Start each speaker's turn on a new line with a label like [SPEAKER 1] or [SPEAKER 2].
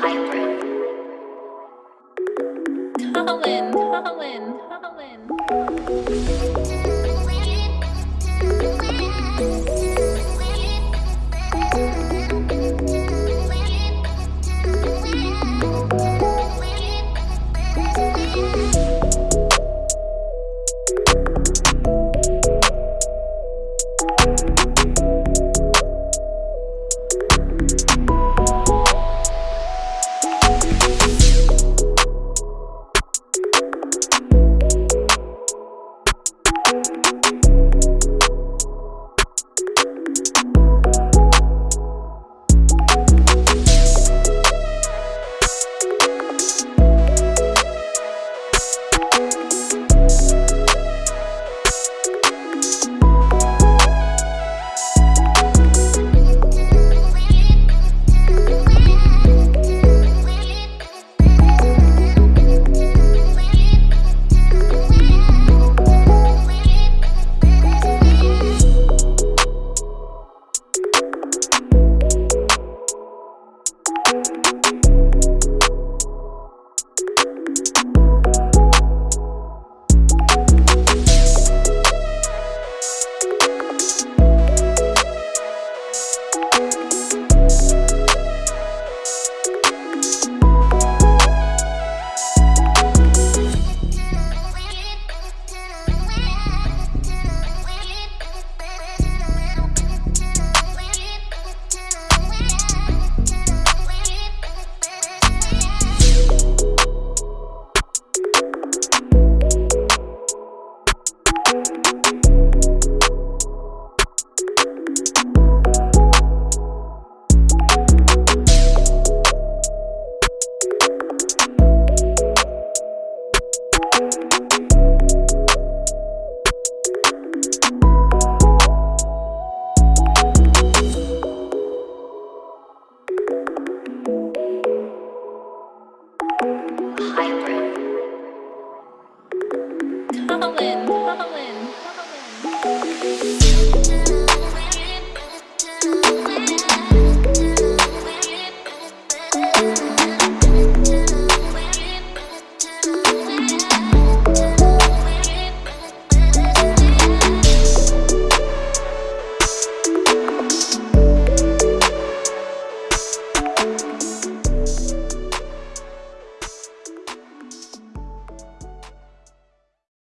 [SPEAKER 1] Hybrid.